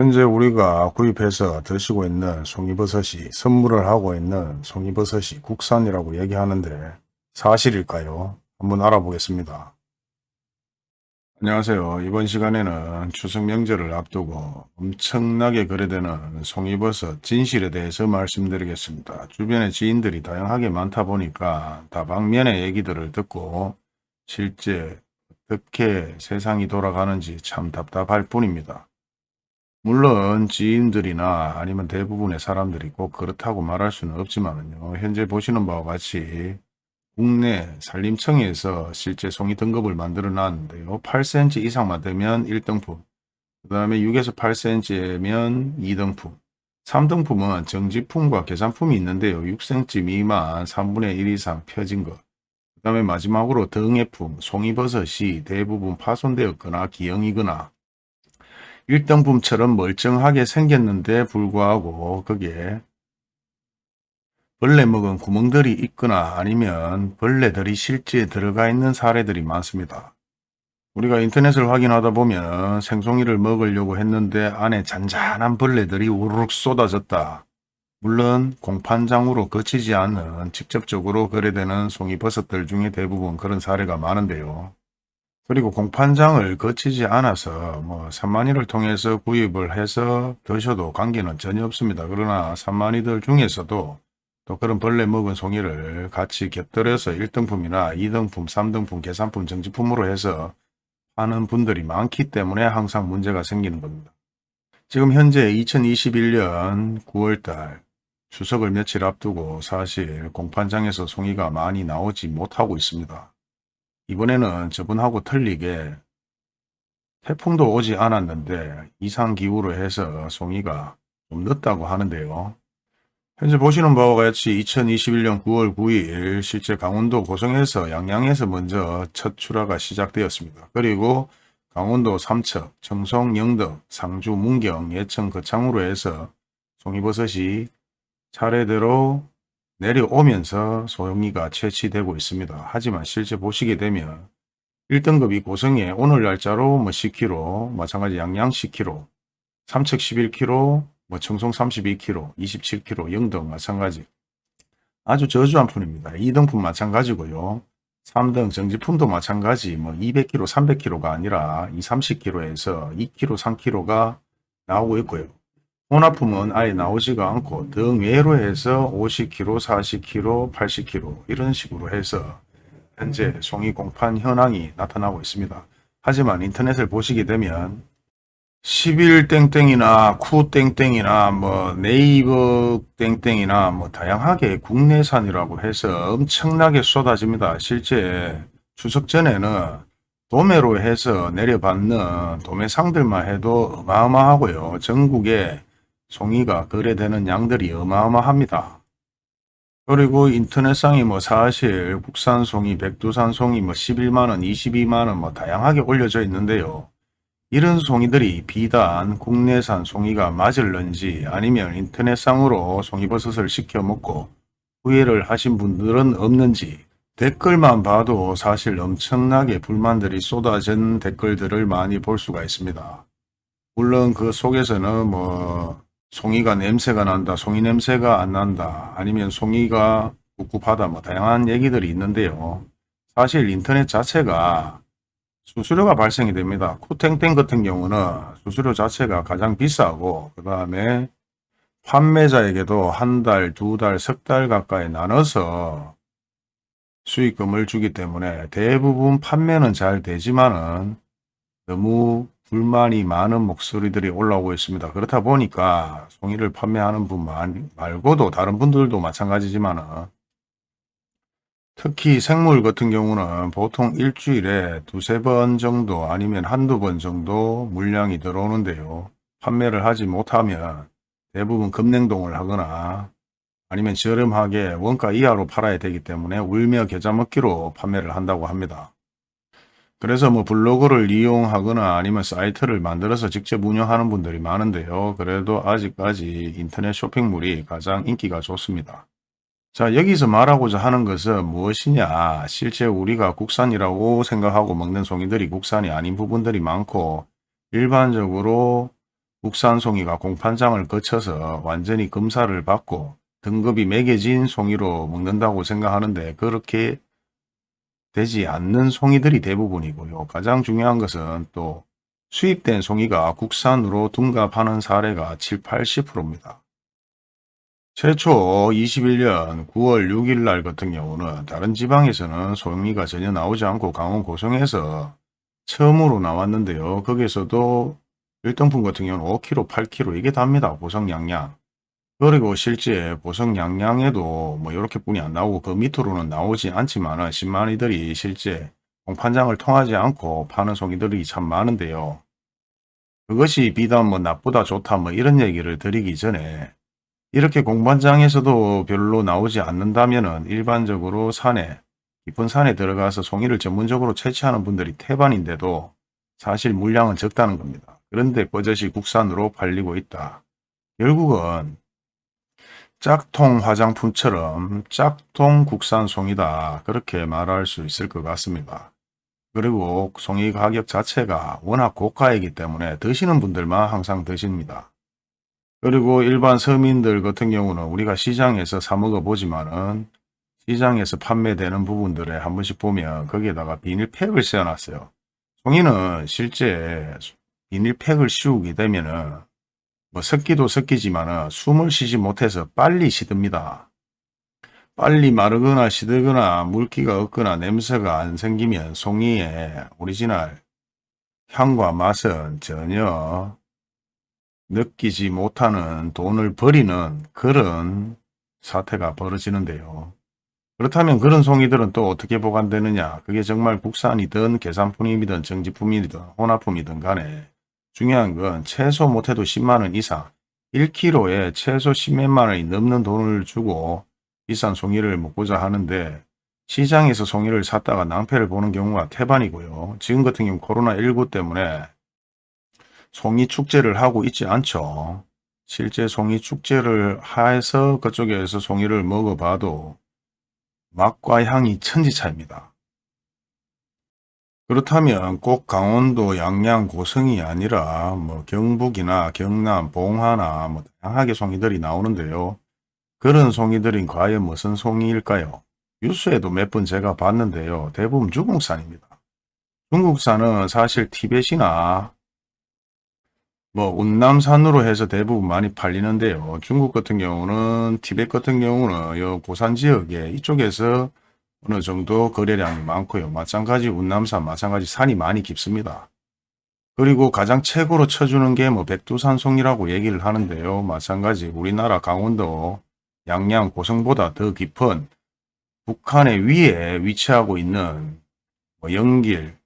현재 우리가 구입해서 드시고 있는 송이버섯이 선물을 하고 있는 송이버섯이 국산이라고 얘기하는데 사실일까요? 한번 알아보겠습니다. 안녕하세요. 이번 시간에는 추석 명절을 앞두고 엄청나게 거래되는 송이버섯 진실에 대해서 말씀드리겠습니다. 주변에 지인들이 다양하게 많다 보니까 다방면의 얘기들을 듣고 실제 어떻게 세상이 돌아가는지 참 답답할 뿐입니다. 물론 지인들이나 아니면 대부분의 사람들이 꼭 그렇다고 말할 수는 없지만요. 현재 보시는 바와 같이 국내 산림청에서 실제 송이 등급을 만들어 놨는데요. 8cm 이상만 되면 1등품, 그 다음에 6에서 8cm면 2등품, 3등품은 정지품과 계산품이 있는데요. 6cm 미만 3분의 1 이상 펴진 것, 그 다음에 마지막으로 등해품, 송이버섯이 대부분 파손되었거나 기형이거나 1등품처럼 멀쩡하게 생겼는데 불구하고 거기에 벌레 먹은 구멍들이 있거나 아니면 벌레들이 실제 들어가 있는 사례들이 많습니다. 우리가 인터넷을 확인하다 보면 생송이를 먹으려고 했는데 안에 잔잔한 벌레들이 우르륵 쏟아졌다. 물론 공판장으로 거치지 않는 직접적으로 거래되는 송이버섯들 중에 대부분 그런 사례가 많은데요. 그리고 공판장을 거치지 않아서 뭐 산만이를 통해서 구입을 해서 드셔도 관계는 전혀 없습니다. 그러나 산만이들 중에서도 또 그런 벌레 먹은 송이를 같이 곁들여서 1등품이나 2등품, 3등품, 계산품, 정지품으로 해서 하는 분들이 많기 때문에 항상 문제가 생기는 겁니다. 지금 현재 2021년 9월달 추석을 며칠 앞두고 사실 공판장에서 송이가 많이 나오지 못하고 있습니다. 이번에는 저번하고 틀리게 태풍도 오지 않았는데 이상기후로 해서 송이가 좀 늦다고 하는데요. 현재 보시는 바와 같이 2021년 9월 9일 실제 강원도 고성에서 양양에서 먼저 첫 출하가 시작되었습니다. 그리고 강원도 삼척, 청송, 영덕, 상주, 문경, 예천, 거창으로 해서 송이버섯이 차례대로 내려오면서 소형리가 채취되고 있습니다. 하지만 실제 보시게 되면 1등급이 고성에 오늘 날짜로 뭐 10kg, 마찬가지 양양 10kg, 삼척 11kg, 뭐 청송 32kg, 27kg, 영등 마찬가지. 아주 저주한 품입니다. 2등품 마찬가지고요. 3등 정지품도 마찬가지 뭐 200kg, 300kg가 아니라 2, 30kg에서 2kg, 3kg가 나오고 있고요. 혼합품은 아예 나오지가 않고 등 외로 해서 50kg, 40kg, 80kg 이런 식으로 해서 현재 송이 공판 현황이 나타나고 있습니다. 하지만 인터넷을 보시게 되면 11 땡땡이나 쿠 땡땡이나 뭐 네이버 땡땡이나 뭐 다양하게 국내산이라고 해서 엄청나게 쏟아집니다. 실제 추석 전에는 도매로 해서 내려받는 도매상들만 해도 어마어마하고요. 전국에 송이가 거래되는 양들이 어마어마합니다. 그리고 인터넷상이 뭐 사실 국산 송이, 백두산 송이 뭐 11만원, 22만원 뭐 다양하게 올려져 있는데요. 이런 송이들이 비단 국내산 송이가 맞을런지 아니면 인터넷상으로 송이버섯을 시켜 먹고 후회를 하신 분들은 없는지 댓글만 봐도 사실 엄청나게 불만들이 쏟아진 댓글들을 많이 볼 수가 있습니다. 물론 그 속에서는 뭐 송이가 냄새가 난다, 송이 냄새가 안 난다, 아니면 송이가 꿉꿉하다, 뭐 다양한 얘기들이 있는데요. 사실 인터넷 자체가 수수료가 발생이 됩니다. 쿠탱땡 같은 경우는 수수료 자체가 가장 비싸고 그 다음에 판매자에게도 한 달, 두 달, 석 달 가까이 나눠서 수익금을 주기 때문에 대부분 판매는 잘 되지만은 너무 불만이 많은 목소리들이 올라오고 있습니다. 그렇다 보니까 송이를 판매하는 분 말고도 다른 분들도 마찬가지지만 특히 생물 같은 경우는 보통 일주일에 두세 번 정도 아니면 한두 번 정도 물량이 들어오는데요. 판매를 하지 못하면 대부분 급냉동을 하거나 아니면 저렴하게 원가 이하로 팔아야 되기 때문에 울며 겨자 먹기로 판매를 한다고 합니다. 그래서 뭐 블로그를 이용하거나 아니면 사이트를 만들어서 직접 운영하는 분들이 많은데요. 그래도 아직까지 인터넷 쇼핑몰이 가장 인기가 좋습니다. 자 여기서 말하고자 하는 것은 무엇이냐 실제 우리가 국산이라고 생각하고 먹는 송이들이 국산이 아닌 부분들이 많고 일반적으로 국산 송이가 공판장을 거쳐서 완전히 검사를 받고 등급이 매겨진 송이로 먹는다고 생각하는데 그렇게 되지 않는 송이들이 대부분이고요. 가장 중요한 것은 또 수입된 송이가 국산으로 둔갑하는 사례가 7, 80%입니다. 최초 21년 9월 6일 날 같은 경우는 다른 지방에서는 송이가 전혀 나오지 않고 강원 고성에서 처음으로 나왔는데요. 거기에서도 1등품 같은 경우는 5kg, 8kg 이게 답니다. 보성 양양. 그리고 실제 보성 양양에도 뭐 이렇게 뿐이 안 나오고 그 밑으로는 나오지 않지만은 신마니들이 실제 공판장을 통하지 않고 파는 송이들이 참 많은데요. 그것이 비단 뭐 나쁘다 좋다 뭐 이런 얘기를 드리기 전에 이렇게 공판장에서도 별로 나오지 않는다면은 일반적으로 산에 깊은 산에 들어가서 송이를 전문적으로 채취하는 분들이 태반인데도 사실 물량은 적다는 겁니다. 그런데 버젓이 국산으로 팔리고 있다. 결국은 짝통 화장품처럼 짝통 국산 송이다 그렇게 말할 수 있을 것 같습니다. 그리고 송이 가격 자체가 워낙 고가이기 때문에 드시는 분들만 항상 드십니다. 그리고 일반 서민들 같은 경우는 우리가 시장에서 사 먹어 보지만 은 시장에서 판매되는 부분들에 한 번씩 보면 거기에다가 비닐팩을 씌워놨어요. 송이는 실제 비닐팩을 씌우게 되면 은 뭐 섞기도 섞이지만 숨을 쉬지 못해서 빨리 시듭니다. 빨리 마르거나 시들거나 물기가 없거나 냄새가 안 생기면 송이의 오리지널 향과 맛은 전혀 느끼지 못하는 돈을 버리는 그런 사태가 벌어지는데요. 그렇다면 그런 송이들은 또 어떻게 보관되느냐 그게 정말 국산이든 계산품이든 정지품이든 혼합품이든 간에 중요한 건 최소 못해도 10만원 이상 1kg에 최소 10몇만 원이 넘는 돈을 주고 비싼 송이를 먹고자 하는데 시장에서 송이를 샀다가 낭패를 보는 경우가 태반이고요. 지금 같은 경우 코로나19 때문에 송이 축제를 하고 있지 않죠. 실제 송이 축제를 해서 그쪽에서 송이를 먹어봐도 맛과 향이 천지차입니다. 그렇다면 꼭 강원도 양양 고성이 아니라 뭐 경북이나 경남 봉화나 뭐 다양하게 송이들이 나오는데요. 그런 송이들이 과연 무슨 송이일까요? 뉴스에도 몇 번 제가 봤는데요. 대부분 중국산입니다. 중국산은 사실 티벳이나 뭐 운남산으로 해서 대부분 많이 팔리는데요. 중국 같은 경우는 티벳 같은 경우는 요 고산 지역에 이쪽에서 어느 정도 거래량이 많고요. 마찬가지 운남산 마찬가지 산이 많이 깊습니다. 그리고 가장 최고로 쳐주는 게 뭐 백두산송이라고 얘기를 하는데요. 마찬가지 우리나라 강원도 양양 고성보다 더 깊은 북한의 위에 위치하고 있는 뭐 영길,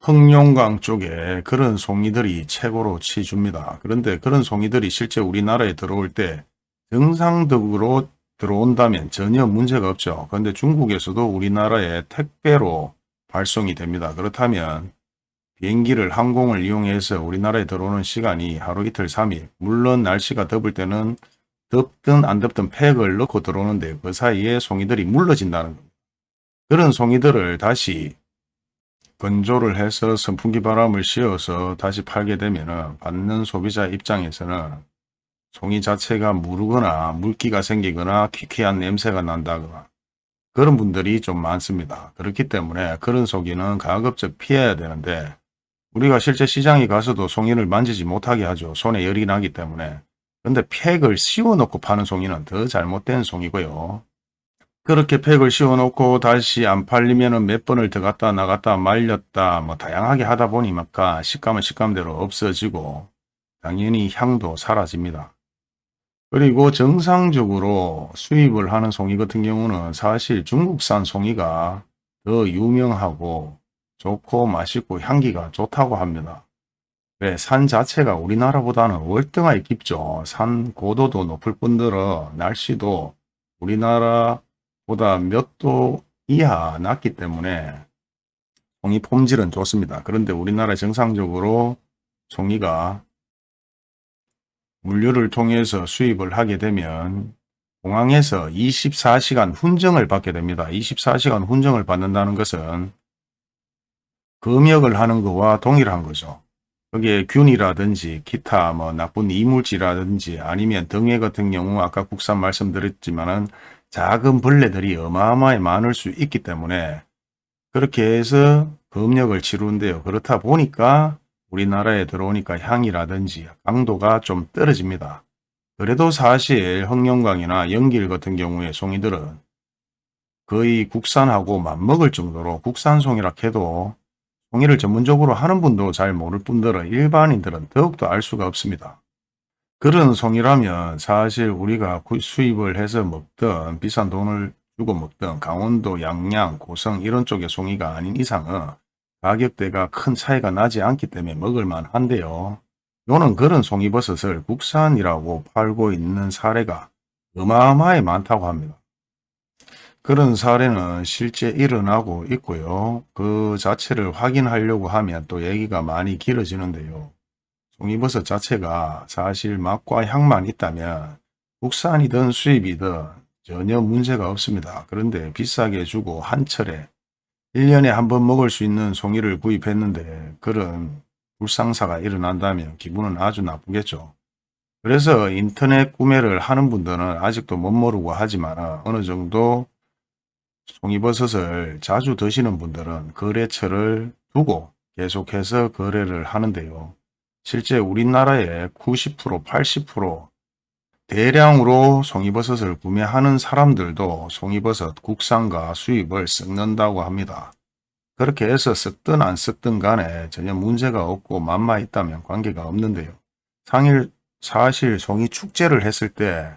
흑룡강 쪽에 그런 송이들이 최고로 치줍니다. 그런데 그런 송이들이 실제 우리나라에 들어올 때 정상적으로 들어온다면 전혀 문제가 없죠. 그런데 중국에서도 우리나라에 택배로 발송이 됩니다. 그렇다면 비행기를 항공을 이용해서 우리나라에 들어오는 시간이 하루 이틀 3일 물론 날씨가 더울 때는 덥든 안 덥든 팩을 넣고 들어오는데 그 사이에 송이들이 물러진다는 겁니다. 그런 송이들을 다시 건조를 해서 선풍기 바람을 씌워서 다시 팔게 되면 받는 소비자 입장에서는 송이 자체가 무르거나 물기가 생기거나 퀴퀴한 냄새가 난다거나 그런 분들이 좀 많습니다. 그렇기 때문에 그런 송이는 가급적 피해야 되는데 우리가 실제 시장에 가서도 송이를 만지지 못하게 하죠. 손에 열이 나기 때문에. 근데 팩을 씌워놓고 파는 송이는 더 잘못된 송이고요. 그렇게 팩을 씌워놓고 다시 안 팔리면 몇 번을 들어갔다 나갔다 말렸다 뭐 다양하게 하다 보니까 식감은 식감대로 없어지고 당연히 향도 사라집니다. 그리고 정상적으로 수입을 하는 송이 같은 경우는 사실 중국산 송이가 더 유명하고 좋고 맛있고 향기가 좋다고 합니다. 왜? 산 자체가 우리나라보다는 월등하게 깊죠. 산 고도도 높을 뿐더러 날씨도 우리나라보다 몇 도 이하 낮기 때문에 송이 품질은 좋습니다. 그런데 우리나라 정상적으로 송이가 물류를 통해서 수입을 하게 되면 공항에서 24시간 훈정을 받게 됩니다. 24시간 훈정을 받는다는 것은 검역을 하는 것과 동일한 거죠. 거기에 균이라든지 기타 뭐 나쁜 이물질이라든지 아니면 등에 같은 경우 아까 국산 말씀드렸지만은 작은 벌레들이 어마어마하게 많을 수 있기 때문에 그렇게 해서 검역을 치루는데요. 그렇다 보니까 우리나라에 들어오니까 향이라든지 강도가 좀 떨어집니다. 그래도 사실 흑룡강이나 연길 같은 경우에 송이들은 거의 국산하고 맞먹을 정도로 국산 송이라 해도 송이를 전문적으로 하는 분도 잘 모를 뿐더러 일반인들은 더욱더 알 수가 없습니다. 그런 송이라면 사실 우리가 수입을 해서 먹던 비싼 돈을 주고 먹던 강원도 양양, 고성 이런 쪽의 송이가 아닌 이상은 가격대가 큰 차이가 나지 않기 때문에 먹을만 한데요. 요는 그런 송이버섯을 국산이라고 팔고 있는 사례가 어마어마하게 많다고 합니다. 그런 사례는 실제 일어나고 있고요. 그 자체를 확인하려고 하면 또 얘기가 많이 길어지는데요. 송이버섯 자체가 사실 맛과 향만 있다면 국산이든 수입이든 전혀 문제가 없습니다. 그런데 비싸게 주고 한철에 1년에 한 번 먹을 수 있는 송이를 구입했는데 그런 불상사가 일어난다면 기분은 아주 나쁘겠죠. 그래서 인터넷 구매를 하는 분들은 아직도 못 모르고 하지만 어느 정도 송이버섯을 자주 드시는 분들은 거래처를 두고 계속해서 거래를 하는데요. 실제 우리나라의 90% 80% 대량으로 송이버섯을 구매하는 사람들도 송이버섯 국산과 수입을 섞는다고 합니다. 그렇게 해서 섞든 안 섞든 간에 전혀 문제가 없고 맛마 있다면 관계가 없는데요. 상일 사실 송이 축제를 했을 때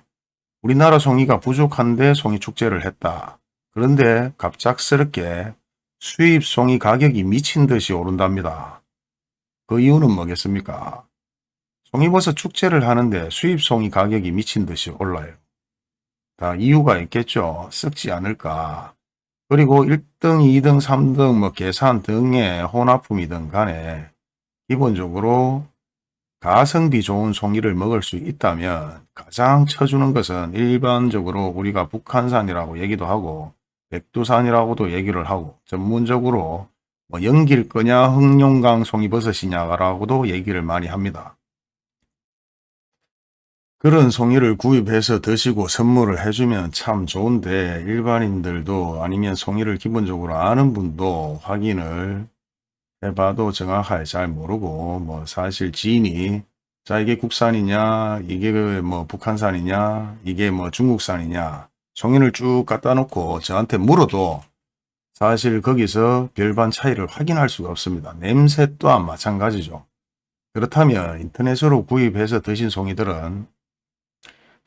우리나라 송이가 부족한데 송이 축제를 했다. 그런데 갑작스럽게 수입 송이 가격이 미친 듯이 오른답니다. 그 이유는 뭐겠습니까? 송이버섯 축제를 하는데 수입 송이 가격이 미친 듯이 올라요. 다 이유가 있겠죠. 썩지 않을까. 그리고 1등, 2등, 3등 뭐 계산 등의 혼합품이든 간에 기본적으로 가성비 좋은 송이를 먹을 수 있다면 가장 쳐주는 것은 일반적으로 우리가 북한산이라고 얘기도 하고 백두산이라고도 얘기를 하고 전문적으로 뭐 연길 거냐 흑룡강 송이버섯이냐라고도 얘기를 많이 합니다. 그런 송이를 구입해서 드시고 선물을 해주면 참 좋은데 일반인들도 아니면 송이를 기본적으로 아는 분도 확인을 해봐도 정확하게 잘 모르고 뭐 사실 지인이 자 이게 국산이냐 이게 그뭐 북한산이냐 이게 뭐 중국산이냐 송이를 쭉 갖다 놓고 저한테 물어도 사실 거기서 별반 차이를 확인할 수가 없습니다. 냄새 또한 마찬가지죠. 그렇다면 인터넷으로 구입해서 드신 송이들은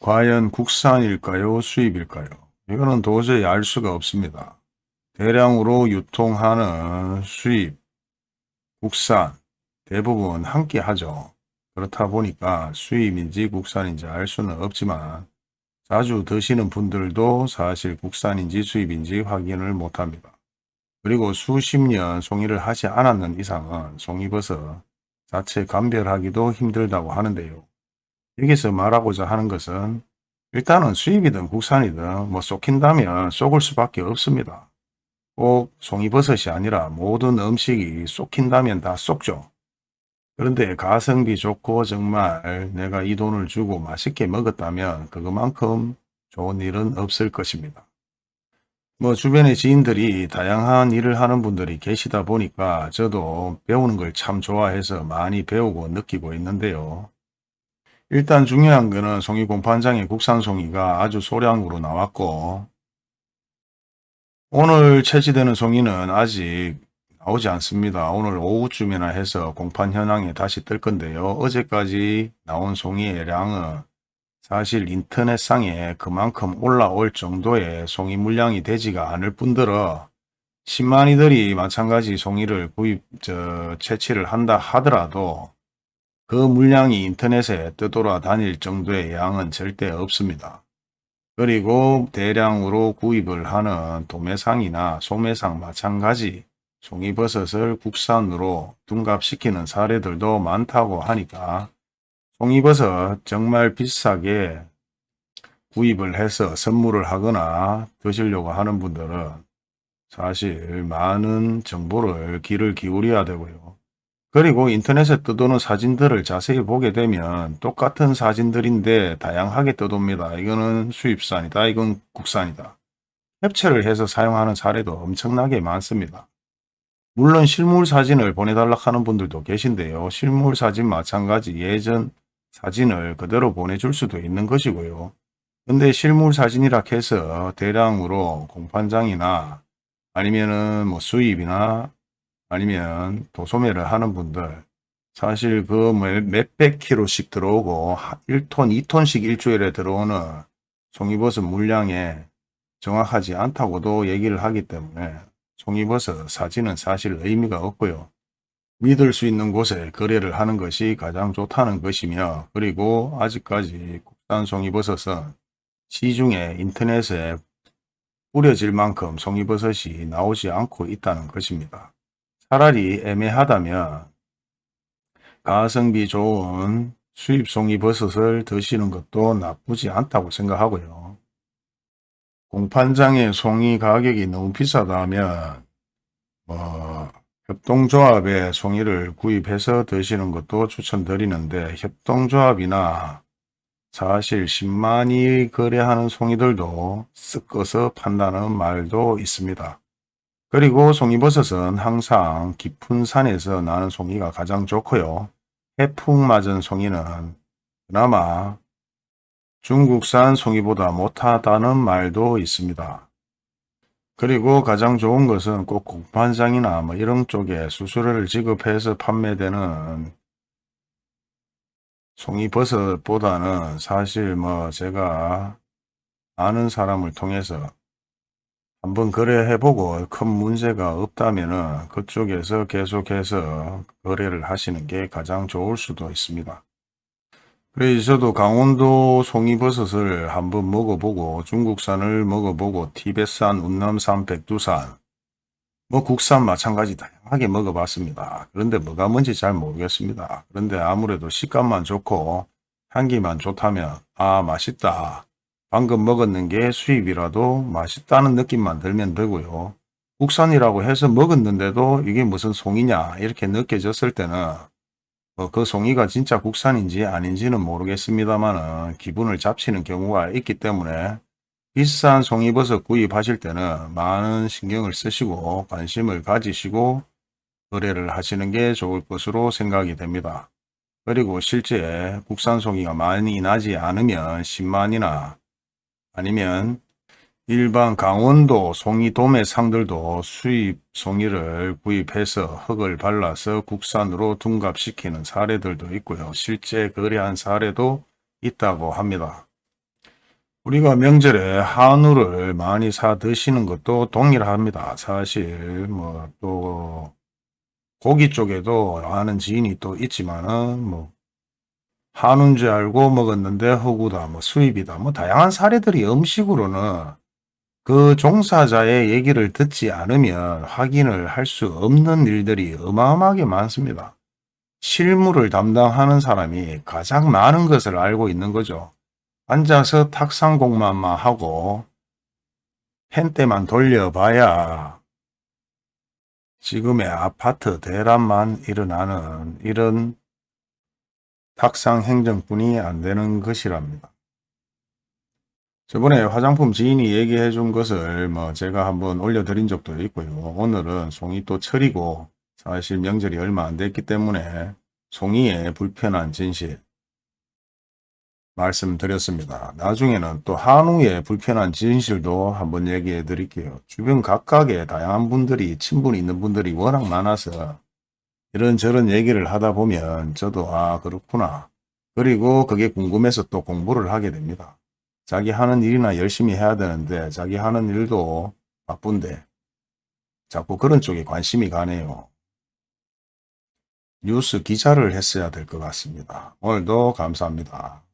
과연 국산일까요? 수입일까요? 이거는 도저히 알 수가 없습니다. 대량으로 유통하는 수입, 국산 대부분 함께 하죠. 그렇다 보니까 수입인지 국산인지 알 수는 없지만 자주 드시는 분들도 사실 국산인지 수입인지 확인을 못합니다. 그리고 수십 년 송이를 하지 않았는 이상은 송이버섯 자체 감별하기도 힘들다고 하는데요. 여기서 말하고자 하는 것은 일단은 수입이든 국산이든 뭐 쏟긴다면 쏟을 수밖에 없습니다. 꼭 송이버섯이 아니라 모든 음식이 쏟긴다면 다 쏟죠. 그런데 가성비 좋고 정말 내가 이 돈을 주고 맛있게 먹었다면 그것만큼 좋은 일은 없을 것입니다. 뭐 주변의 지인들이 다양한 일을 하는 분들이 계시다 보니까 저도 배우는 걸 참 좋아해서 많이 배우고 느끼고 있는데요. 일단 중요한 거는 송이 공판장에 국산 송이가 아주 소량으로 나왔고 오늘 채취되는 송이는 아직 나오지 않습니다. 오늘 오후쯤이나 해서 공판 현황에 다시 뜰 건데요. 어제까지 나온 송이의 양은 사실 인터넷상에 그만큼 올라올 정도의 송이 물량이 되지가 않을 뿐더러 10만이들이 마찬가지 송이를 구입, 저, 채취를 한다 하더라도 그 물량이 인터넷에 떠돌아 다닐 정도의 양은 절대 없습니다. 그리고 대량으로 구입을 하는 도매상이나 소매상 마찬가지 송이버섯을 국산으로 둔갑시키는 사례들도 많다고 하니까 송이버섯 정말 비싸게 구입을 해서 선물을 하거나 드시려고 하는 분들은 사실 많은 정보를 귀를 기울여야 되고요. 그리고 인터넷에 떠도는 사진들을 자세히 보게 되면 똑같은 사진들인데 다양하게 떠돕니다. 이거는 수입산이다. 이건 국산이다. 캡처를 해서 사용하는 사례도 엄청나게 많습니다. 물론 실물 사진을 보내달라 하는 분들도 계신데요. 실물 사진 마찬가지 예전 사진을 그대로 보내줄 수도 있는 것이고요. 근데 실물 사진이라 해서 대량으로 공판장이나 아니면은 뭐 수입이나 아니면 도소매를 하는 분들 사실 그 몇백 킬로씩 들어오고 1톤, 2톤씩 일주일에 들어오는 송이버섯 물량에 정확하지 않다고도 얘기를 하기 때문에 송이버섯 사진은 사실 의미가 없고요. 믿을 수 있는 곳에 거래를 하는 것이 가장 좋다는 것이며 그리고 아직까지 국산 송이버섯은 시중에 인터넷에 뿌려질 만큼 송이버섯이 나오지 않고 있다는 것입니다. 차라리 애매하다면 가성비 좋은 수입 송이 버섯을 드시는 것도 나쁘지 않다고 생각하고요. 공판장의 송이 가격이 너무 비싸다 하면 뭐 협동조합의 송이를 구입해서 드시는 것도 추천드리는데 협동조합이나 사실 10만이 거래하는 송이들도 섞어서 판다는 말도 있습니다. 그리고 송이버섯은 항상 깊은 산에서 나는 송이가 가장 좋고요. 해풍 맞은 송이는 그나마 중국산 송이보다 못하다는 말도 있습니다. 그리고 가장 좋은 것은 꼭 공판장이나 뭐 이런 쪽에 수수료를 지급해서 판매되는 송이버섯보다는 사실 뭐 제가 아는 사람을 통해서 한번 거래해보고 큰 문제가 없다면 그쪽에서 계속해서 거래를 하시는 게 가장 좋을 수도 있습니다. 그래서 저도 강원도 송이버섯을 한번 먹어보고 중국산을 먹어보고 티벳산, 운남산, 백두산 뭐 국산 마찬가지 다양하게 먹어봤습니다. 그런데 뭐가 뭔지 잘 모르겠습니다. 그런데 아무래도 식감만 좋고 향기만 좋다면 아 맛있다. 방금 먹었는 게 수입이라도 맛있다는 느낌만 들면 되고요. 국산이라고 해서 먹었는데도 이게 무슨 송이냐 이렇게 느껴졌을 때는 뭐 그 송이가 진짜 국산인지 아닌지는 모르겠습니다만 기분을 잡치는 경우가 있기 때문에 비싼 송이버섯 구입하실 때는 많은 신경을 쓰시고 관심을 가지시고 거래를 하시는 게 좋을 것으로 생각이 됩니다. 그리고 실제 국산 송이가 많이 나지 않으면 10만이나 아니면 일반 강원도 송이 도매상들도 수입 송이를 구입해서 흙을 발라서 국산으로 둔갑시키는 사례들도 있고요. 실제 거래한 사례도 있다고 합니다. 우리가 명절에 한우를 많이 사 드시는 것도 동일합니다. 사실 뭐 또 고기 쪽에도 아는 지인이 또 있지만은 뭐 한우인 줄 알고 먹었는데 허구다 뭐 수입이다 뭐 다양한 사례들이 음식으로는 그 종사자의 얘기를 듣지 않으면 확인을 할 수 없는 일들이 어마어마하게 많습니다. 실무를 담당하는 사람이 가장 많은 것을 알고 있는 거죠. 앉아서 탁상 공만만 하고 펜때만 돌려봐야 지금의 아파트 대란만 일어나는 이런 탁상 행정뿐이 안 되는 것이랍니다. 저번에 화장품 지인이 얘기해 준 것을 뭐 제가 한번 올려드린 적도 있고요. 오늘은 송이 또 철이고 사실 명절이 얼마 안 됐기 때문에 송이의 불편한 진실 말씀드렸습니다. 나중에는 또 한우의 불편한 진실도 한번 얘기해 드릴게요. 주변 각각의 다양한 분들이 친분이 있는 분들이 워낙 많아서 이런저런 얘기를 하다 보면 저도 아 그렇구나. 그리고 그게 궁금해서 또 공부를 하게 됩니다. 자기 하는 일이나 열심히 해야 되는데 자기 하는 일도 바쁜데 자꾸 그런 쪽에 관심이 가네요. 뉴스 기자를 했어야 될 것 같습니다. 오늘도 감사합니다.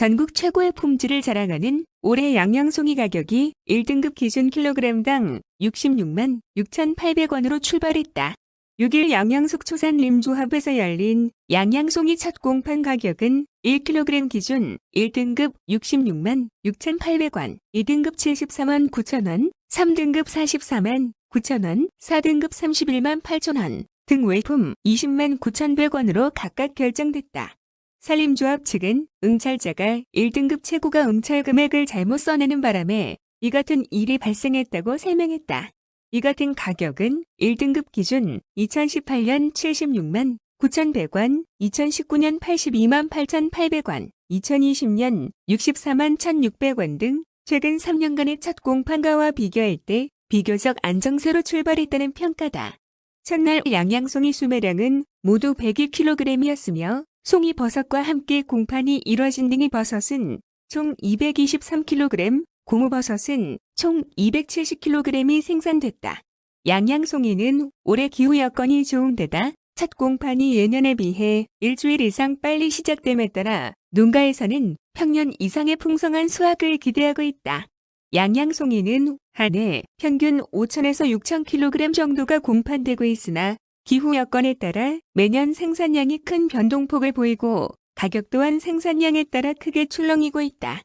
전국 최고의 품질을 자랑하는 올해 양양송이 가격이 1등급 기준 킬로그램당 66만 6,800원으로 출발했다. 6일 양양숙초산 림조합에서 열린 양양송이 첫 공판 가격은 1kg 기준 1등급 66만 6,800원, 2등급 74만 9천원, 3등급 44만 9천원, 4등급 31만 8천원 등 외품 20만 9,100원으로 각각 결정됐다. 산림조합 측은 응찰자가 1등급 최고가 응찰 금액을 잘못 써내는 바람에 이 같은 일이 발생했다고 설명했다. 이 같은 가격은 1등급 기준 2018년 76만 9,100원, 2019년 82만 8,800원, 2020년 64만 1,600원 등 최근 3년간의 첫 공판가와 비교할 때 비교적 안정세로 출발했다는 평가다. 첫날 양양송이 수매량은 모두 102kg이었으며 송이 버섯과 함께 공판이 이뤄진 등이 버섯은 총 223kg, 고무버섯은 총 270kg이 생산됐다. 양양송이는 올해 기후 여건이 좋은 데다 첫 공판이 예년에 비해 일주일 이상 빨리 시작됨에 따라 농가에서는 평년 이상의 풍성한 수확을 기대하고 있다. 양양송이는 한 해 평균 5천에서 6천 kg 정도가 공판되고 있으나 기후 여건에 따라 매년 생산량이 큰 변동폭을 보이고 가격 또한 생산량에 따라 크게 출렁이고 있다.